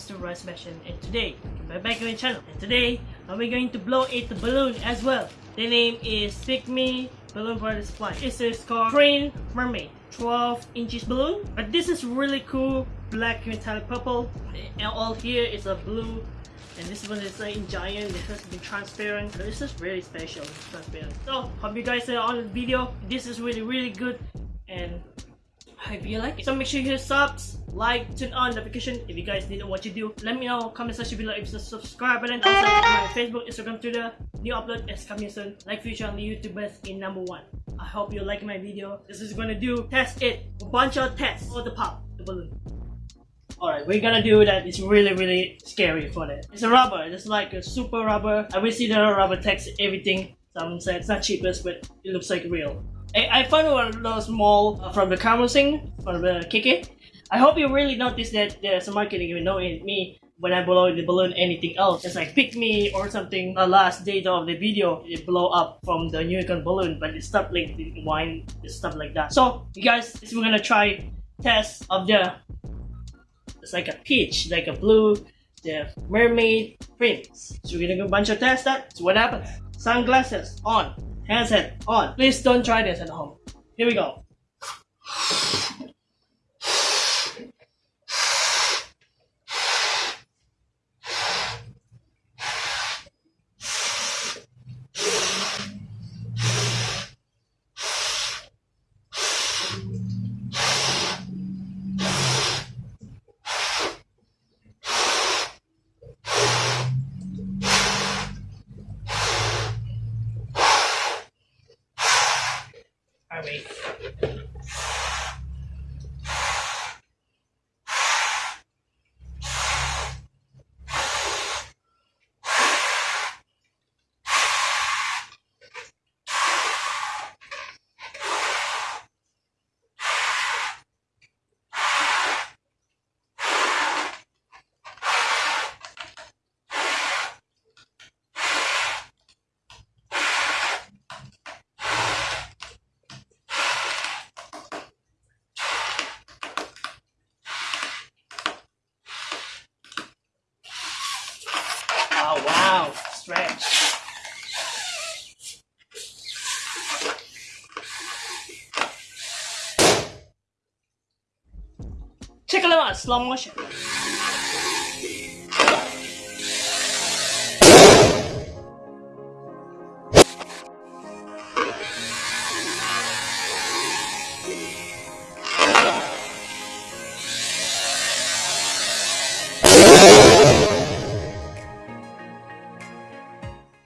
Mr. Roy Sebastian and today, welcome back to my channel. And today, we're going to blow a balloon as well. The name is Pick Me Balloon Party Supply. This is called Green Mermaid. 12 inches balloon. But this is really cool. Black metallic purple. And all here is a blue. And this one is like in giant. It has been transparent. So this is really special. Transparent. So, hope you guys on the video. This is really, really good. And hope you like it. So make sure you hit subs, like, turn on notification if you guys didn't what you do. Let me know, comment section below if you subscribe button. Also, my Facebook, Instagram, Twitter. New upload is coming soon. Like future on the YouTubers in number one. I hope you like my video. This is gonna do test it. A bunch of tests for the pop, the balloon. Alright, we're gonna do that. It's really, really scary for that. It's a rubber. It's like a super rubber. I will see the rubber text everything. Some say it's not cheapest, but it looks like real. I, I found one of those small uh, from the camera thing, from the Kiki. I hope you really notice that there's a marketing even know in me when I blow the balloon anything else. It's like pick me or something. The last data of the video, it blow up from the unicorn balloon, but it stopped like the wine, stuff like that. So you guys, we're gonna try test of the. It's like a peach, like a blue, the mermaid prints. So we're gonna a bunch of tests. That. So what happens? Sunglasses on, handset on. Please don't try this at home. Here we go. Alright. Oh wow, stretch. Check it out, slow motion.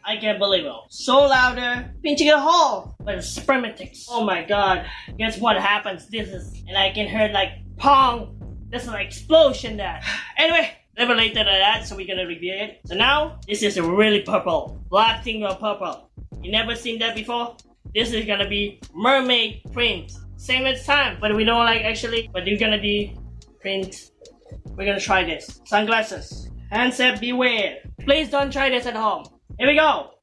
I can't believe it. So louder, pinching a hole, but it's spermatics. Oh my god. Guess what happens? This is, and I can hear like pong. There's an explosion there. Anyway, never later than that, so we're gonna review it. So now, this is a really purple. Black thing of purple. You never seen that before? This is gonna be mermaid print. Same as time, but we don't like actually, but you're gonna be print. We're gonna try this. Sunglasses. Handset beware. Please don't try this at home. Here we go.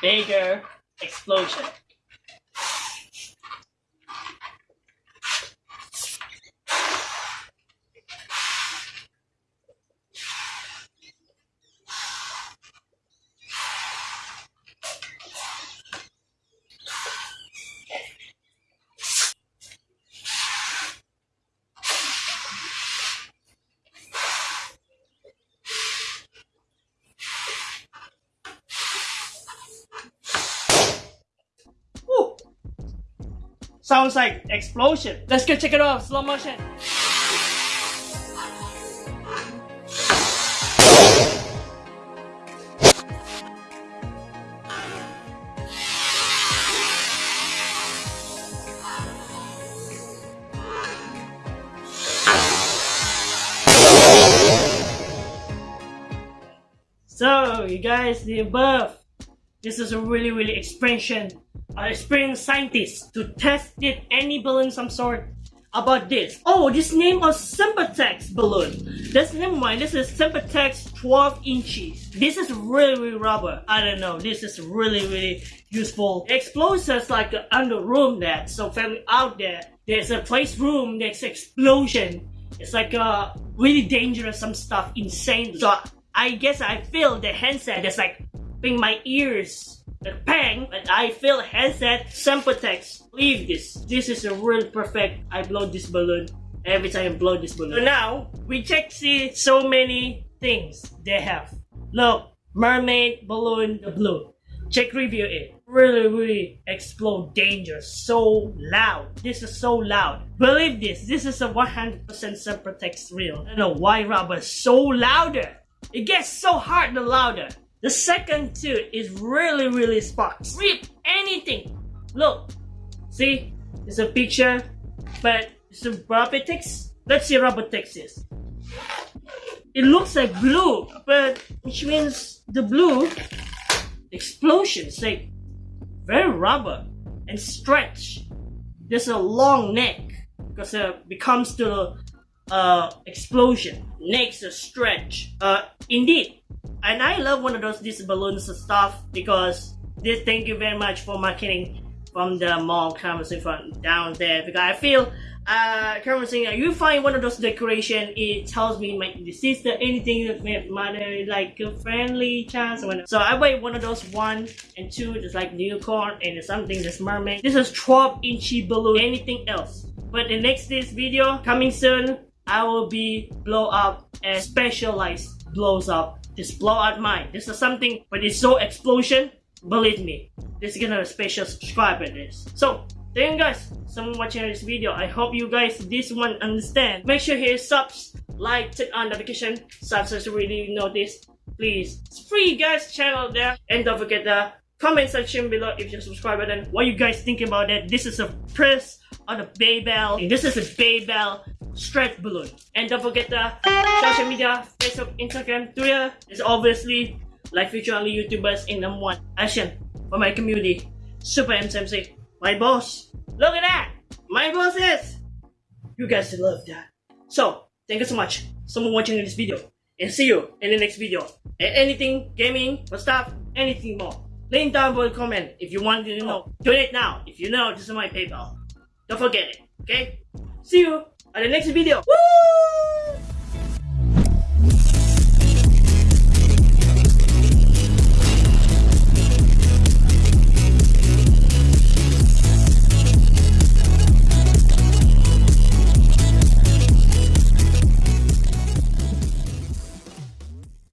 Bigger explosion. Sounds like explosion. Let's go check it out. Slow motion. So, you guys, the above. This is a really, really expansion uh, experienced scientist to test it any balloon some sort about this. Oh, this name of Sempertex balloon. That's never mind. This is Sempertex 12 inches. This is really, really rubber. I don't know. This is really, really useful. Explosives like under room that. So family out there, there's a place room. There's explosion. It's like uh really dangerous. Some stuff insane. So I guess I feel the handset is like in my ears the bang, but I feel headset Sempertex. Leave this. This is a real perfect. I blow this balloon every time I blow this balloon. So now we check see so many things they have. Look, mermaid balloon the blue. Check review it. Really, really explode danger. So loud. This is so loud. Believe this. This is a 100% Sempertex real. I don't know why rubber so louder. It gets so hard the louder. The second two is really, really sparks. Rip anything. Look, see, it's a picture, but it's a rubber Robotics. Let's see Robotics is. It looks like blue, but which means the blue explosion. explosions like very rubber and stretch. There's a long neck because it becomes to the uh, explosion. Next, a stretch. Uh, indeed, and I love one of those these balloons stuff because this thank you very much for marketing from the mall conversing from down there because I feel uh conversing you find one of those decoration it tells me my sister anything that my mother like a friendly chance so I buy one of those one and two just like unicorn and something that's mermaid this is 12 inchy balloon anything else but the next this video coming soon I will be blow up and specialized blows up just blow out mine. This is something when it's so explosion, believe me, this is gonna special subscriber this. So thank you guys so much watching this video. I hope you guys this one understand. Make sure hit subs, like, turn on notification, subscribe to really know this. Please. It's free guys channel there. And don't forget the comment section below if you're subscribed button. What you guys think about it. This is a press on the Baybel. This is a Baybel stretch balloon. And don't forget the social media, Facebook, Instagram, Twitter is obviously like future only YouTubers in number one action for my community. Super MCMC. My boss. Look at that! My boss is! You guys love that. So, thank you so much for watching this video. And see you in the next video. And anything, gaming, or stuff, anything more. Link down below comment if you want to know. Donate now if you know this is my PayPal. Don't forget it, okay? See you on the next video. Woo!